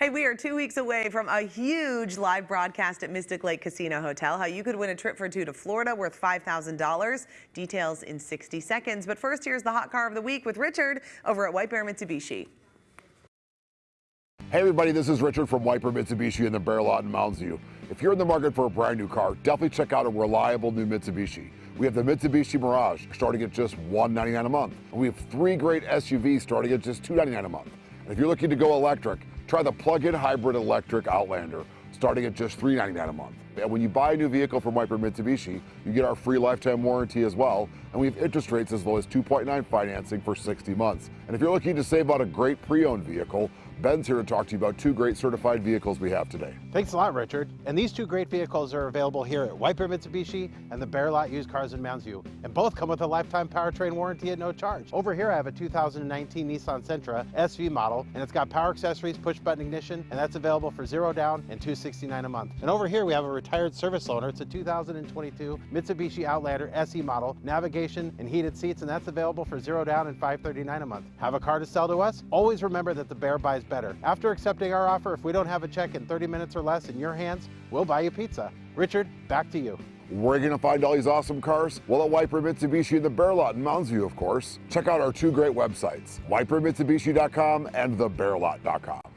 Hey, we are two weeks away from a huge live broadcast at Mystic Lake Casino Hotel. How you could win a trip for two to Florida worth $5,000. Details in 60 seconds. But first, here's the hot car of the week with Richard over at White Bear Mitsubishi. Hey everybody, this is Richard from White Bear Mitsubishi in the Bear Lot in Mounds View. If you're in the market for a brand new car, definitely check out a reliable new Mitsubishi. We have the Mitsubishi Mirage starting at just 199 a month. And we have three great SUVs starting at just 299 a month. And if you're looking to go electric, try the plug-in hybrid electric Outlander starting at just 399 a month. And when you buy a new vehicle from White Bear Mitsubishi, you get our free lifetime warranty as well, and we have interest rates as low as 2.9 financing for 60 months. And if you're looking to save on a great pre-owned vehicle, Ben's here to talk to you about two great certified vehicles we have today. Thanks a lot, Richard. And these two great vehicles are available here at White Bear Mitsubishi and the Bear Lot Used Cars in Mounds View. And both come with a lifetime powertrain warranty at no charge. Over here I have a 2019 Nissan Sentra SV model, and it's got power accessories, push button ignition, and that's available for zero down and 269 a month. And over here we have a retired service loaner. It's a 2022 Mitsubishi Outlander SE model, navigation and heated seats, and that's available for zero down and 539 a month. Have a car to sell to us? Always remember that the Bear buys better. After accepting our offer, if we don't have a check in 30 minutes or less in your hands, we'll buy you pizza. Richard, back to you. Where are you going to find all these awesome cars? Well, at Bear Mitsubishi in the Bear Lot in Mounds View, of course. Check out our two great websites, whitebearmitsubishi.com and thebearlot.com.